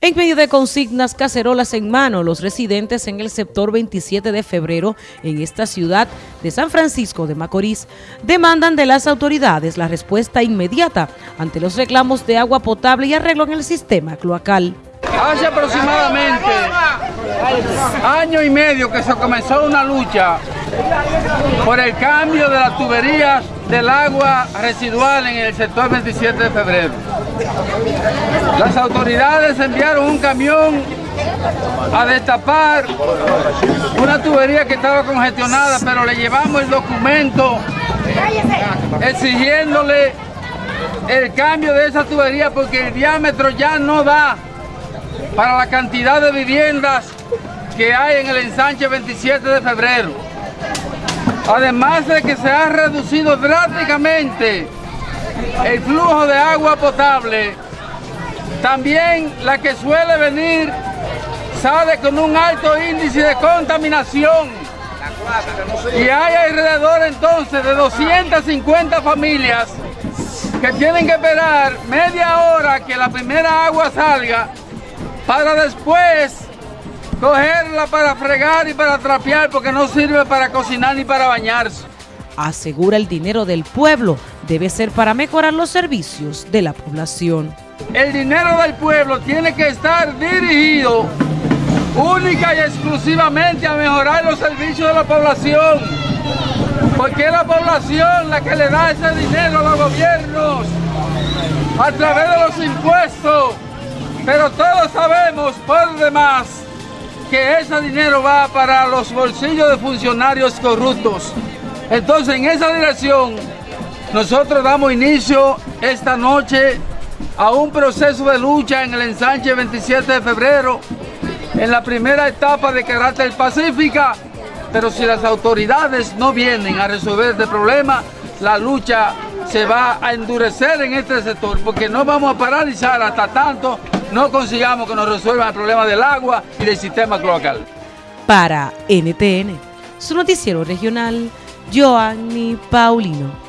En medio de consignas cacerolas en mano, los residentes en el sector 27 de febrero en esta ciudad de San Francisco de Macorís demandan de las autoridades la respuesta inmediata ante los reclamos de agua potable y arreglo en el sistema cloacal. Hace aproximadamente año y medio que se comenzó una lucha por el cambio de las tuberías del agua residual en el sector 27 de febrero. Las autoridades enviaron un camión a destapar una tubería que estaba congestionada, pero le llevamos el documento exigiéndole el cambio de esa tubería porque el diámetro ya no da para la cantidad de viviendas que hay en el ensanche 27 de febrero. Además de que se ha reducido drásticamente el flujo de agua potable, también la que suele venir sale con un alto índice de contaminación. Y hay alrededor entonces de 250 familias que tienen que esperar media hora que la primera agua salga para después cogerla para fregar y para trapear porque no sirve para cocinar ni para bañarse. Asegura el dinero del pueblo debe ser para mejorar los servicios de la población. El dinero del pueblo tiene que estar dirigido única y exclusivamente a mejorar los servicios de la población. Porque es la población la que le da ese dinero a los gobiernos a través de los impuestos pero todos sabemos por demás que ese dinero va para los bolsillos de funcionarios corruptos. Entonces, en esa dirección, nosotros damos inicio esta noche a un proceso de lucha en el ensanche 27 de febrero, en la primera etapa de carácter pacífica, pero si las autoridades no vienen a resolver este problema, la lucha se va a endurecer en este sector, porque no vamos a paralizar hasta tanto no consigamos que nos resuelvan el problema del agua y del sistema cloacal. Para NTN, su noticiero regional, Joanny Paulino.